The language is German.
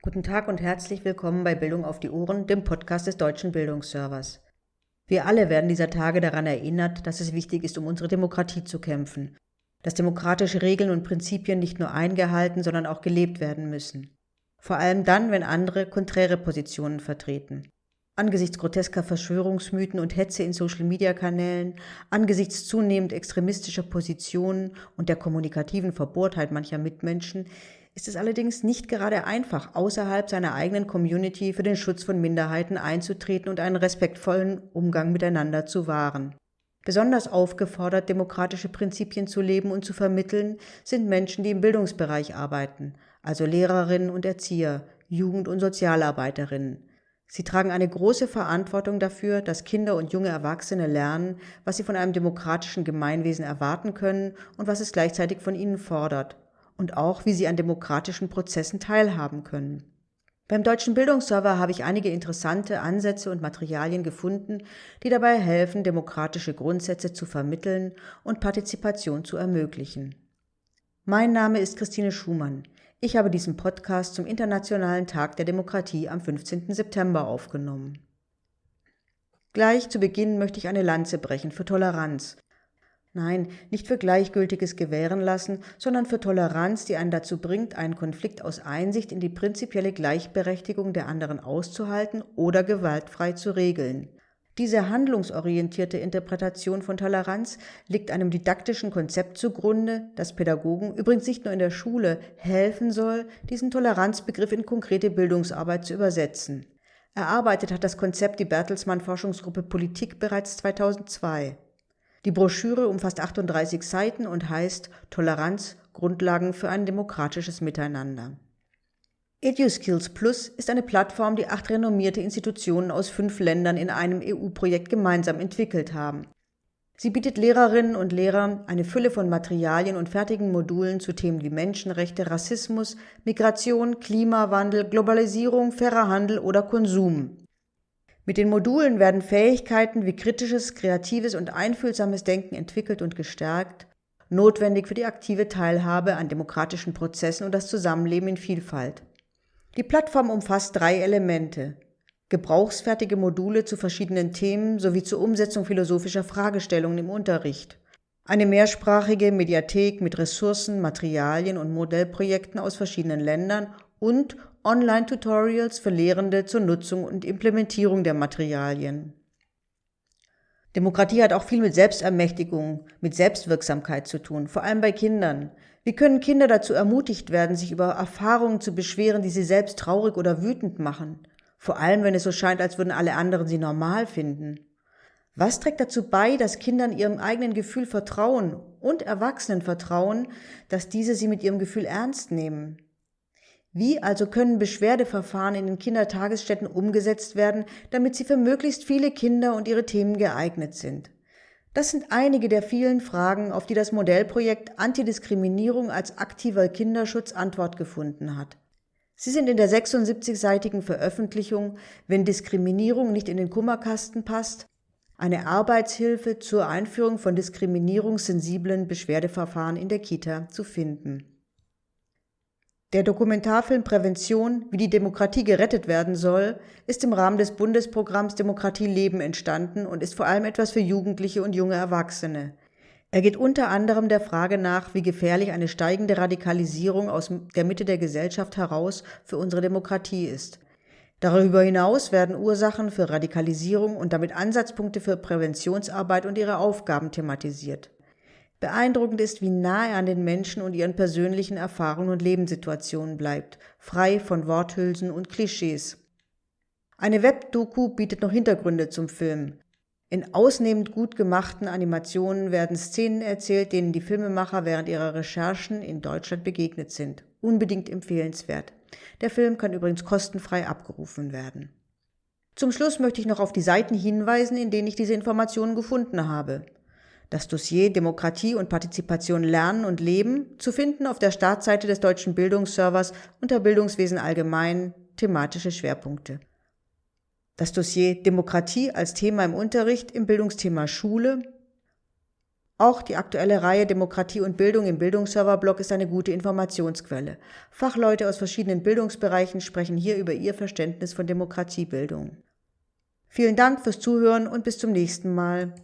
Guten Tag und herzlich willkommen bei Bildung auf die Ohren, dem Podcast des Deutschen Bildungsservers. Wir alle werden dieser Tage daran erinnert, dass es wichtig ist, um unsere Demokratie zu kämpfen, dass demokratische Regeln und Prinzipien nicht nur eingehalten, sondern auch gelebt werden müssen. Vor allem dann, wenn andere konträre Positionen vertreten. Angesichts grotesker Verschwörungsmythen und Hetze in Social-Media-Kanälen, angesichts zunehmend extremistischer Positionen und der kommunikativen Verbohrtheit mancher Mitmenschen ist es allerdings nicht gerade einfach, außerhalb seiner eigenen Community für den Schutz von Minderheiten einzutreten und einen respektvollen Umgang miteinander zu wahren. Besonders aufgefordert, demokratische Prinzipien zu leben und zu vermitteln, sind Menschen, die im Bildungsbereich arbeiten, also Lehrerinnen und Erzieher, Jugend- und Sozialarbeiterinnen. Sie tragen eine große Verantwortung dafür, dass Kinder und junge Erwachsene lernen, was sie von einem demokratischen Gemeinwesen erwarten können und was es gleichzeitig von ihnen fordert und auch, wie sie an demokratischen Prozessen teilhaben können. Beim Deutschen Bildungsserver habe ich einige interessante Ansätze und Materialien gefunden, die dabei helfen, demokratische Grundsätze zu vermitteln und Partizipation zu ermöglichen. Mein Name ist Christine Schumann. Ich habe diesen Podcast zum Internationalen Tag der Demokratie am 15. September aufgenommen. Gleich zu Beginn möchte ich eine Lanze brechen für Toleranz, Nein, nicht für gleichgültiges Gewähren lassen, sondern für Toleranz, die einen dazu bringt, einen Konflikt aus Einsicht in die prinzipielle Gleichberechtigung der anderen auszuhalten oder gewaltfrei zu regeln. Diese handlungsorientierte Interpretation von Toleranz liegt einem didaktischen Konzept zugrunde, das Pädagogen, übrigens nicht nur in der Schule, helfen soll, diesen Toleranzbegriff in konkrete Bildungsarbeit zu übersetzen. Erarbeitet hat das Konzept die Bertelsmann Forschungsgruppe Politik bereits 2002. Die Broschüre umfasst 38 Seiten und heißt Toleranz – Grundlagen für ein demokratisches Miteinander. EduSkills Plus ist eine Plattform, die acht renommierte Institutionen aus fünf Ländern in einem EU-Projekt gemeinsam entwickelt haben. Sie bietet Lehrerinnen und Lehrern eine Fülle von Materialien und fertigen Modulen zu Themen wie Menschenrechte, Rassismus, Migration, Klimawandel, Globalisierung, fairer Handel oder Konsum. Mit den Modulen werden Fähigkeiten wie kritisches, kreatives und einfühlsames Denken entwickelt und gestärkt, notwendig für die aktive Teilhabe an demokratischen Prozessen und das Zusammenleben in Vielfalt. Die Plattform umfasst drei Elemente. Gebrauchsfertige Module zu verschiedenen Themen sowie zur Umsetzung philosophischer Fragestellungen im Unterricht. Eine mehrsprachige Mediathek mit Ressourcen, Materialien und Modellprojekten aus verschiedenen Ländern und Online-Tutorials für Lehrende zur Nutzung und Implementierung der Materialien. Demokratie hat auch viel mit Selbstermächtigung, mit Selbstwirksamkeit zu tun, vor allem bei Kindern. Wie können Kinder dazu ermutigt werden, sich über Erfahrungen zu beschweren, die sie selbst traurig oder wütend machen? Vor allem, wenn es so scheint, als würden alle anderen sie normal finden. Was trägt dazu bei, dass Kindern ihrem eigenen Gefühl vertrauen und Erwachsenen vertrauen, dass diese sie mit ihrem Gefühl ernst nehmen? Wie also können Beschwerdeverfahren in den Kindertagesstätten umgesetzt werden, damit sie für möglichst viele Kinder und ihre Themen geeignet sind? Das sind einige der vielen Fragen, auf die das Modellprojekt Antidiskriminierung als aktiver Kinderschutz Antwort gefunden hat. Sie sind in der 76-seitigen Veröffentlichung Wenn Diskriminierung nicht in den Kummerkasten passt, eine Arbeitshilfe zur Einführung von diskriminierungssensiblen Beschwerdeverfahren in der Kita zu finden. Der Dokumentarfilm Prävention, wie die Demokratie gerettet werden soll, ist im Rahmen des Bundesprogramms Demokratie leben entstanden und ist vor allem etwas für Jugendliche und junge Erwachsene. Er geht unter anderem der Frage nach, wie gefährlich eine steigende Radikalisierung aus der Mitte der Gesellschaft heraus für unsere Demokratie ist. Darüber hinaus werden Ursachen für Radikalisierung und damit Ansatzpunkte für Präventionsarbeit und ihre Aufgaben thematisiert. Beeindruckend ist, wie nahe er an den Menschen und ihren persönlichen Erfahrungen und Lebenssituationen bleibt, frei von Worthülsen und Klischees. Eine Webdoku bietet noch Hintergründe zum Film. In ausnehmend gut gemachten Animationen werden Szenen erzählt, denen die Filmemacher während ihrer Recherchen in Deutschland begegnet sind. Unbedingt empfehlenswert. Der Film kann übrigens kostenfrei abgerufen werden. Zum Schluss möchte ich noch auf die Seiten hinweisen, in denen ich diese Informationen gefunden habe. Das Dossier Demokratie und Partizipation lernen und leben zu finden auf der Startseite des deutschen Bildungsservers unter Bildungswesen allgemein thematische Schwerpunkte. Das Dossier Demokratie als Thema im Unterricht im Bildungsthema Schule Auch die aktuelle Reihe Demokratie und Bildung im Bildungsserverblog ist eine gute Informationsquelle. Fachleute aus verschiedenen Bildungsbereichen sprechen hier über ihr Verständnis von Demokratiebildung. Vielen Dank fürs Zuhören und bis zum nächsten Mal.